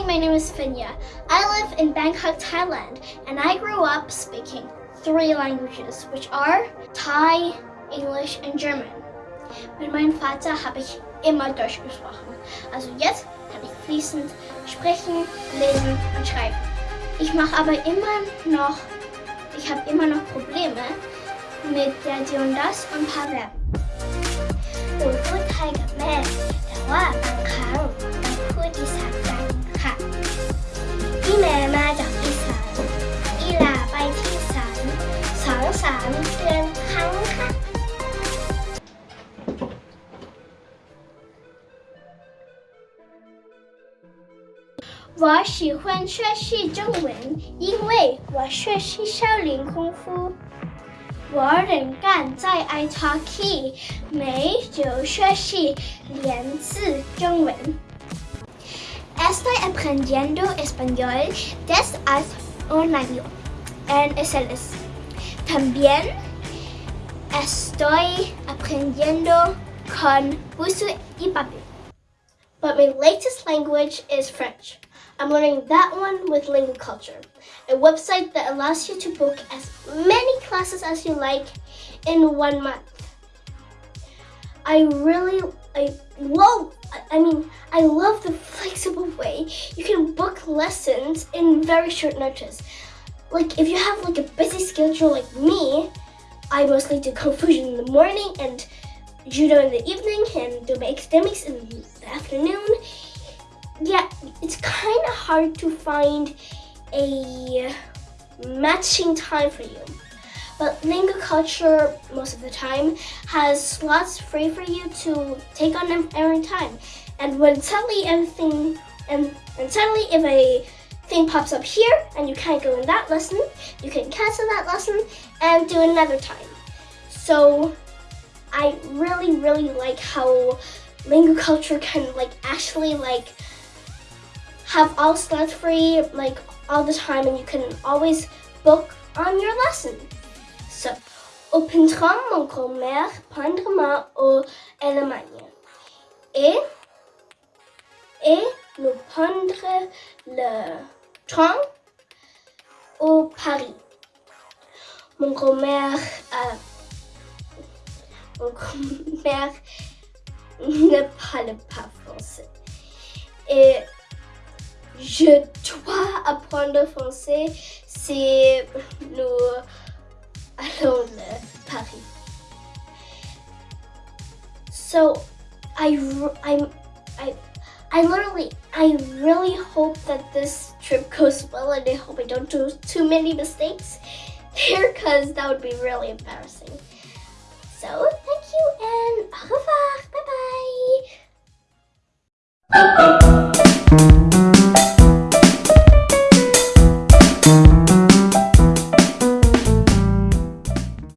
Hi, my name is Finya. I live in Bangkok, Thailand, and I grew up speaking three languages, which are Thai, English, and German. Mit meinem Vater habe ich immer Deutsch gesprochen. Also jetzt kann ich fließend sprechen, lesen und schreiben. Ich mache aber immer noch, ich habe immer noch Probleme mit der Die und Das und ein paar Verben. หนูพูดไทยกับแม่ แต่ว่าบางครั้งเราพูดอีสานกันค่ะ 我喜欢学习中文，因为我学习少林功夫。我仍然在爱他去，每周学习两次中文。Estoy aprendiendo español desde hace un año en SLS. También estoy aprendiendo con Busuu y Papi. But my latest language is French. I'm learning that one with Lingoculture, a website that allows you to book as many classes as you like in one month. I really, I love, I mean, I love the flexible way you can book lessons in very short notice. Like if you have like a busy schedule like me, I mostly do confusion in the morning and judo in the evening and do my academics in the afternoon yeah, it's kind of hard to find a matching time for you. But Lingoculture, most of the time, has slots free for you to take on them every time. And when suddenly everything, and, and suddenly if a thing pops up here and you can't go in that lesson, you can cancel that lesson and do another time. So I really, really like how Lingoculture can like actually like have all slots free like all the time and you can always book on your lesson. So, au printemps, mon grand-mère prendra au Allemagne. Et, et nous prendrons le train au Paris. Mon grand-mère, euh, mon grand-mère ne parle pas français. Et je dois apprendre français si nous allons à Paris. So I, I, I, I literally, I really hope that this trip goes well and I hope I don't do too many mistakes here because that would be really embarrassing. So thank you and.